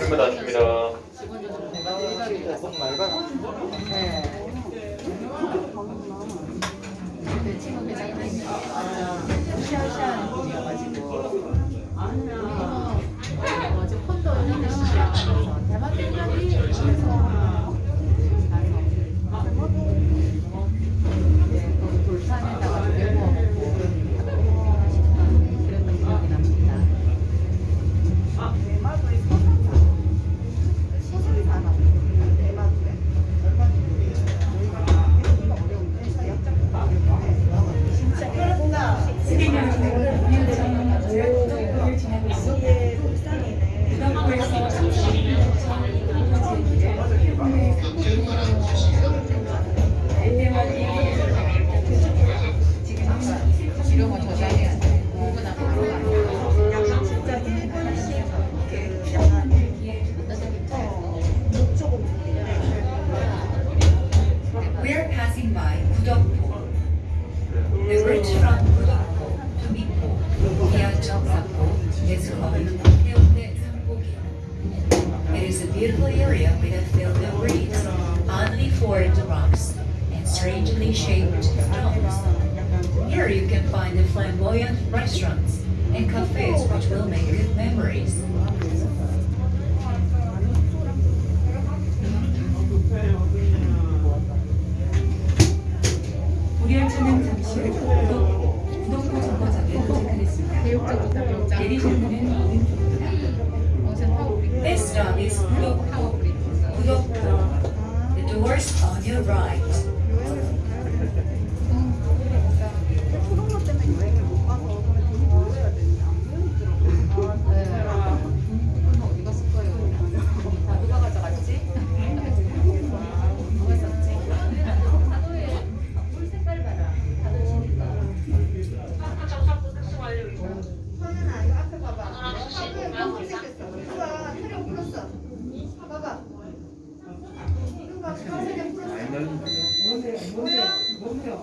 얼마 낮춥니다. The bridge from Kudokpo to Mipo via Jeongsapo is called Haeundae Sambogi. It is a beautiful area with a field of reeds, oddly formed rocks, and strangely shaped stones. Here you can find the flamboyant restaurants and cafes which will make good memories. 우리 열차는 잠시 this stop is Kudoku. The doors on your right. 날린다. 뭔데요? 뭔데요? 뭔데요?